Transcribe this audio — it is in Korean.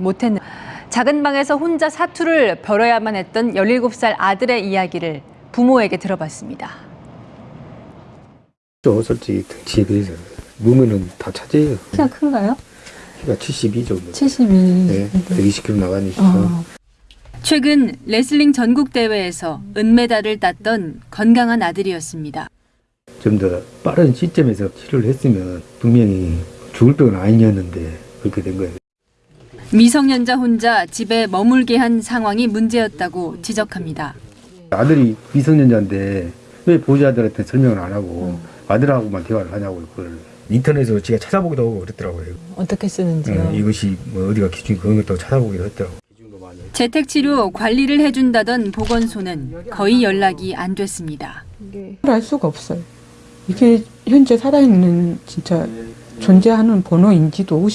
못했는 작은 방에서 혼자 사투를 벌여야만 했던 17살 아들의 이야기를 부모에게 들어봤습니다. 저 솔직히 덩치에 비해서 몸에는 다 차지해요. 키가 큰가요? 키가 72 정도. 72. 네, 120kg 나가니까. 어. 최근 레슬링 전국 대회에서 은메달을 땄던 건강한 아들이었습니다. 좀 더 빠른 시점에서 치료를 했으면 분명히 죽을 병은 아니었는데 그렇게 된 거예요. 미성년자 혼자 집에 머물게 한 상황이 문제였다고 지적합니다. 아들이 미성년자인데 왜 보호자들한테 설명을 안 하고 아들하고만 대화를 하냐고 그걸 인터넷으로 제가 찾아보기도 하고 그랬더라고요. 어떻게 쓰는지요? 어, 이것이 뭐 어디가 기준이 그런 것도 찾아보기도 했더라고. 재택치료 관리를 해준다던 보건소는 거의 연락이 안 됐습니다. 알 수가 없어요. 이게 현재 살아있는 진짜 존재하는 번호인지도